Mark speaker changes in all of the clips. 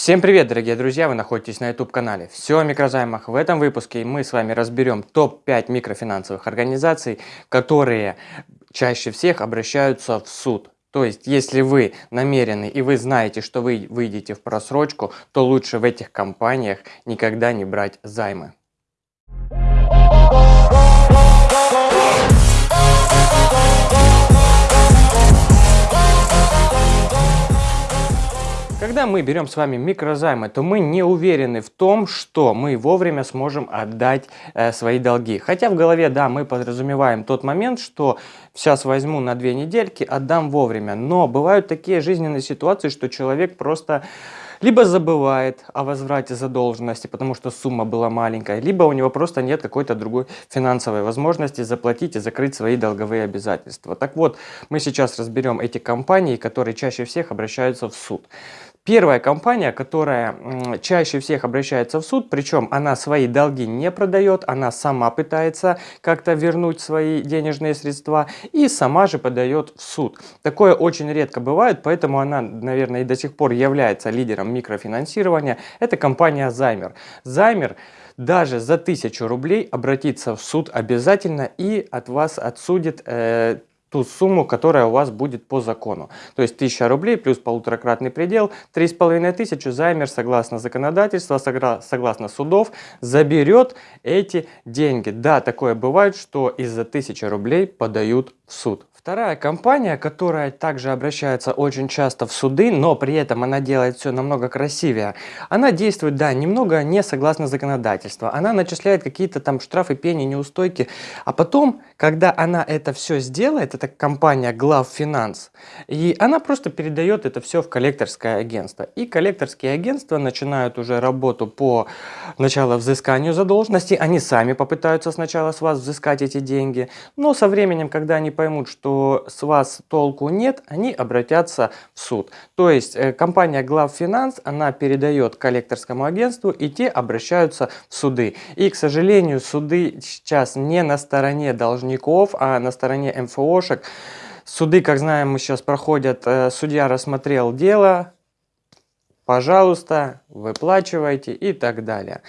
Speaker 1: Всем привет, дорогие друзья! Вы находитесь на YouTube-канале «Все о микрозаймах». В этом выпуске мы с вами разберем топ-5 микрофинансовых организаций, которые чаще всех обращаются в суд. То есть, если вы намерены и вы знаете, что вы выйдете в просрочку, то лучше в этих компаниях никогда не брать займы. Когда мы берем с вами микрозаймы, то мы не уверены в том, что мы вовремя сможем отдать э, свои долги. Хотя в голове, да, мы подразумеваем тот момент, что сейчас возьму на две недельки, отдам вовремя. Но бывают такие жизненные ситуации, что человек просто либо забывает о возврате задолженности, потому что сумма была маленькая, либо у него просто нет какой-то другой финансовой возможности заплатить и закрыть свои долговые обязательства. Так вот, мы сейчас разберем эти компании, которые чаще всех обращаются в суд. Первая компания, которая чаще всех обращается в суд, причем она свои долги не продает, она сама пытается как-то вернуть свои денежные средства и сама же подает в суд. Такое очень редко бывает, поэтому она, наверное, и до сих пор является лидером микрофинансирования. Это компания Займер. Займер даже за 1000 рублей обратиться в суд обязательно и от вас отсудит э, ту сумму, которая у вас будет по закону. То есть 1000 рублей плюс полуторакратный предел, 3500 займер согласно законодательству, согласно судов, заберет эти деньги. Да, такое бывает, что из-за 1000 рублей подают в суд. Вторая компания, которая также обращается очень часто в суды, но при этом она делает все намного красивее. Она действует, да, немного не согласно законодательству. Она начисляет какие-то там штрафы, пени, неустойки. А потом, когда она это все сделает, это компания Главфинанс, и она просто передает это все в коллекторское агентство. И коллекторские агентства начинают уже работу по начало взысканию задолженности. Они сами попытаются сначала с вас взыскать эти деньги. Но со временем, когда они поймут, что с вас толку нет, они обратятся в суд. То есть э, компания Главфинанс, она передает коллекторскому агентству, и те обращаются в суды. И, к сожалению, суды сейчас не на стороне должников, а на стороне МФОшек. Суды, как знаем, мы сейчас проходят, э, судья рассмотрел дело, пожалуйста, выплачивайте и так далее.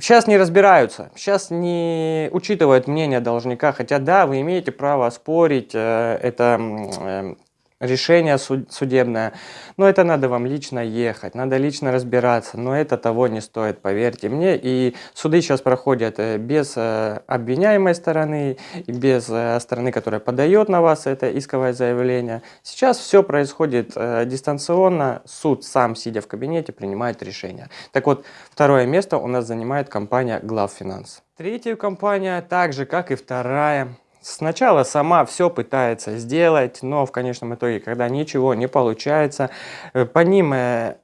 Speaker 1: Сейчас не разбираются, сейчас не учитывают мнение должника, хотя да, вы имеете право спорить, э, это решение судебное. Но это надо вам лично ехать, надо лично разбираться. Но это того не стоит, поверьте мне. И суды сейчас проходят э, без э, обвиняемой стороны, без э, стороны, которая подает на вас это исковое заявление. Сейчас все происходит дистанционно. Суд сам, сидя в кабинете, принимает решение. Так вот, второе место у нас занимает компания Главфинанс. Третья компания, так же как и вторая, Сначала сама все пытается сделать, но в конечном итоге, когда ничего не получается, э, по ним э,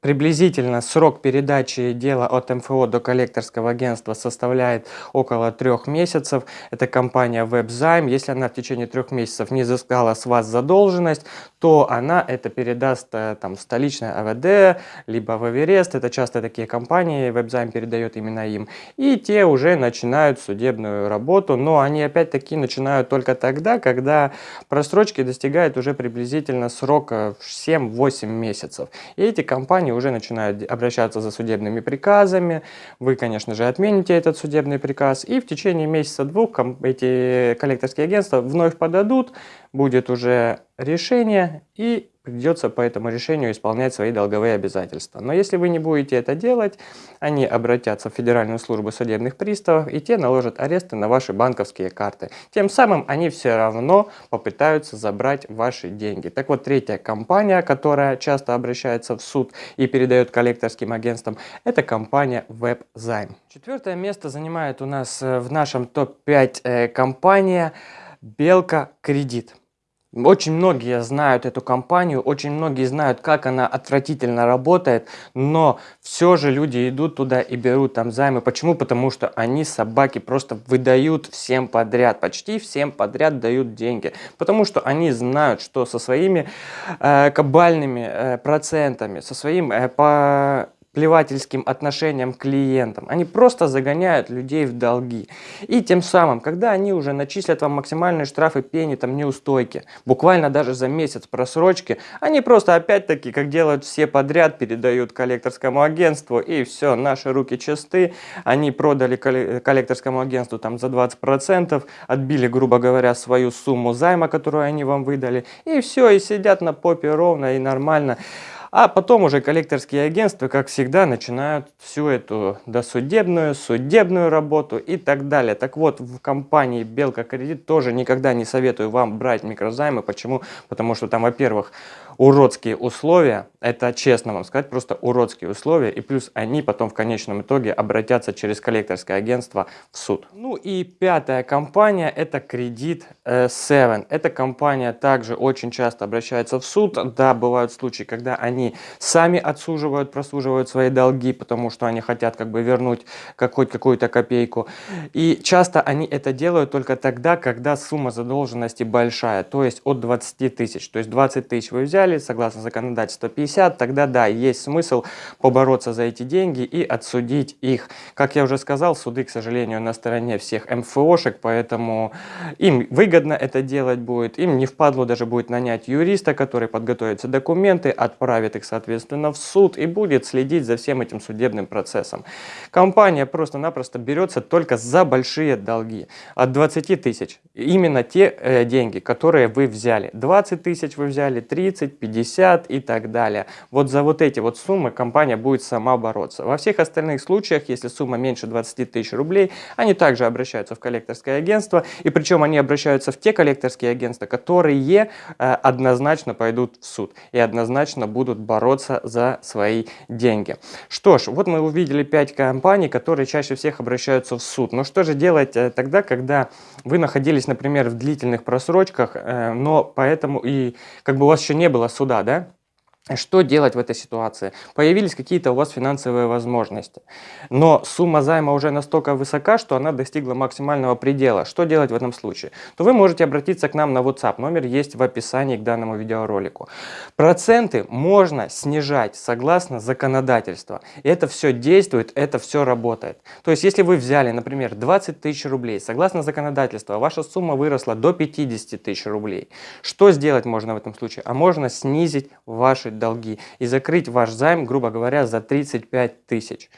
Speaker 1: Приблизительно срок передачи дела от МФО до коллекторского агентства составляет около трех месяцев. Это компания WebZime. Если она в течение трех месяцев не взыскала с вас задолженность, то она это передаст э, там, столичной АВД, либо в Эверест. Это часто такие компании, WebZime передает именно им. И те уже начинают судебную работу, но они опять-таки начинают только тогда, когда просрочки достигают уже приблизительно срока 7-8 месяцев. И эти компании компании уже начинают обращаться за судебными приказами. Вы, конечно же, отмените этот судебный приказ. И в течение месяца-двух эти коллекторские агентства вновь подадут, будет уже решение и придется по этому решению исполнять свои долговые обязательства. Но если вы не будете это делать, они обратятся в Федеральную службу судебных приставов, и те наложат аресты на ваши банковские карты. Тем самым они все равно попытаются забрать ваши деньги. Так вот, третья компания, которая часто обращается в суд и передает коллекторским агентствам, это компания WebZime. Четвертое место занимает у нас э, в нашем топ-5 э, компания Белка Кредит. Очень многие знают эту компанию, очень многие знают, как она отвратительно работает, но все же люди идут туда и берут там займы. Почему? Потому что они, собаки, просто выдают всем подряд, почти всем подряд дают деньги. Потому что они знают, что со своими э, кабальными э, процентами, со своим э, по плевательским отношением к клиентам. Они просто загоняют людей в долги. И тем самым, когда они уже начислят вам максимальные штрафы пени, там неустойки, буквально даже за месяц просрочки, они просто опять-таки, как делают все подряд, передают коллекторскому агентству и все, наши руки чисты, они продали коллекторскому агентству там за 20%, отбили, грубо говоря, свою сумму займа, которую они вам выдали, и все, и сидят на попе ровно и нормально. А потом уже коллекторские агентства, как всегда, начинают всю эту досудебную, судебную работу и так далее. Так вот, в компании Белка Кредит тоже никогда не советую вам брать микрозаймы. Почему? Потому что там, во-первых, уродские условия, это честно вам сказать, просто уродские условия, и плюс они потом в конечном итоге обратятся через коллекторское агентство в суд. Ну и пятая компания это кредит 7. Э, Эта компания также очень часто обращается в суд, да, бывают случаи, когда они сами отсуживают, просуживают свои долги, потому что они хотят как бы вернуть хоть какую-то копейку, и часто они это делают только тогда, когда сумма задолженности большая, то есть от 20 тысяч, то есть 20 тысяч вы взяли, взяли, согласно законодательству 50, тогда да, есть смысл побороться за эти деньги и отсудить их. Как я уже сказал, суды, к сожалению, на стороне всех МФОшек, поэтому им выгодно это делать будет, им не впадло даже будет нанять юриста, который подготовит все документы, отправит их, соответственно, в суд и будет следить за всем этим судебным процессом. Компания просто-напросто берется только за большие долги, от 20 тысяч, именно те э, деньги, которые вы взяли. 20 тысяч вы взяли, 30, 50 и так далее. Вот за вот эти вот суммы компания будет сама бороться. Во всех остальных случаях, если сумма меньше 20 тысяч рублей, они также обращаются в коллекторское агентство, и причем они обращаются в те коллекторские агентства, которые э, однозначно пойдут в суд и однозначно будут бороться за свои деньги. Что ж, вот мы увидели 5 компаний, которые чаще всех обращаются в суд. Но что же делать э, тогда, когда вы находились, например, в длительных просрочках, э, но поэтому и как бы у вас еще не было суда, да? Что делать в этой ситуации? Появились какие-то у вас финансовые возможности, но сумма займа уже настолько высока, что она достигла максимального предела. Что делать в этом случае? То вы можете обратиться к нам на WhatsApp, номер есть в описании к данному видеоролику. Проценты можно снижать согласно законодательству. Это все действует, это все работает. То есть, если вы взяли, например, 20 тысяч рублей, согласно законодательству, ваша сумма выросла до 50 тысяч рублей. Что сделать можно в этом случае? А можно снизить ваши долги и закрыть ваш займ, грубо говоря, за 35 тысяч.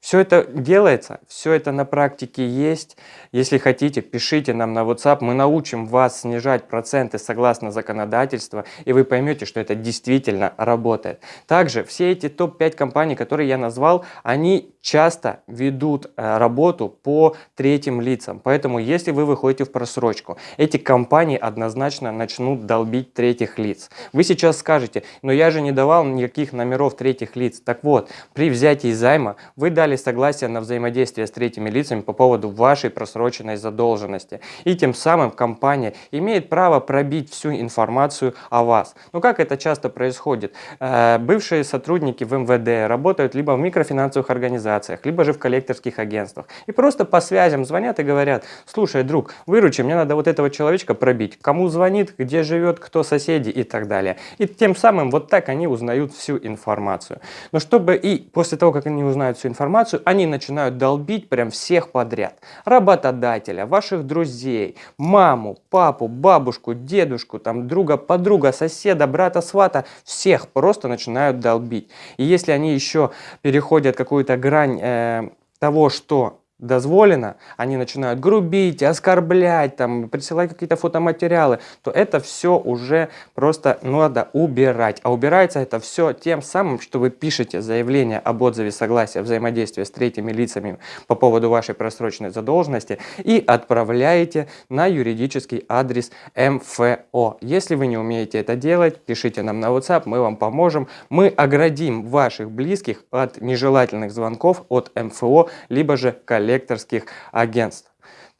Speaker 1: Все это делается, все это на практике есть. Если хотите, пишите нам на WhatsApp, мы научим вас снижать проценты согласно законодательству, и вы поймете, что это действительно работает. Также все эти топ-5 компаний, которые я назвал, они часто ведут э, работу по третьим лицам. Поэтому, если вы выходите в просрочку, эти компании однозначно начнут долбить третьих лиц. Вы сейчас скажете, но я же не давал никаких номеров третьих лиц. Так вот, при взятии займа вы дали дали согласие на взаимодействие с третьими лицами по поводу вашей просроченной задолженности. И тем самым компания имеет право пробить всю информацию о вас. Но как это часто происходит? Э, бывшие сотрудники в МВД работают либо в микрофинансовых организациях, либо же в коллекторских агентствах. И просто по связям звонят и говорят, слушай, друг, выручи, мне надо вот этого человечка пробить. Кому звонит, где живет, кто соседи и так далее. И тем самым вот так они узнают всю информацию. Но чтобы и после того, как они узнают всю информацию, информацию, они начинают долбить прям всех подряд. Работодателя, ваших друзей, маму, папу, бабушку, дедушку, там, друга, подруга, соседа, брата, свата. Всех просто начинают долбить. И если они еще переходят какую-то грань э, того, что дозволено, они начинают грубить, оскорблять, там, присылать какие-то фотоматериалы, то это все уже просто надо убирать. А убирается это все тем самым, что вы пишете заявление об отзыве согласия взаимодействия с третьими лицами по поводу вашей просроченной задолженности и отправляете на юридический адрес МФО. Если вы не умеете это делать, пишите нам на WhatsApp, мы вам поможем. Мы оградим ваших близких от нежелательных звонков от МФО, либо же коллег коллекторских агентств.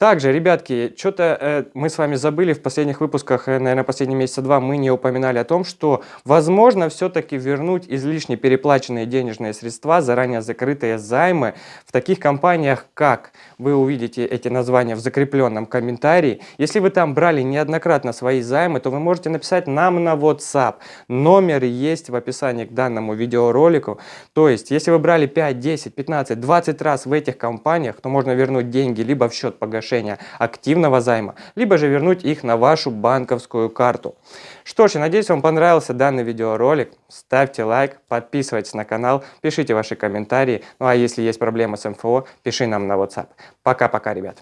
Speaker 1: Также, ребятки, что-то э, мы с вами забыли в последних выпусках, э, наверное, последние месяца два, мы не упоминали о том, что возможно все-таки вернуть излишне переплаченные денежные средства, заранее закрытые займы в таких компаниях, как вы увидите эти названия в закрепленном комментарии. Если вы там брали неоднократно свои займы, то вы можете написать нам на WhatsApp. Номер есть в описании к данному видеоролику. То есть, если вы брали 5, 10, 15, 20 раз в этих компаниях, то можно вернуть деньги либо в счет погашения, погашения активного займа, либо же вернуть их на вашу банковскую карту. Что ж, я надеюсь, вам понравился данный видеоролик. Ставьте лайк, подписывайтесь на канал, пишите ваши комментарии. Ну а если есть проблемы с МФО, пиши нам на WhatsApp. Пока-пока, ребят.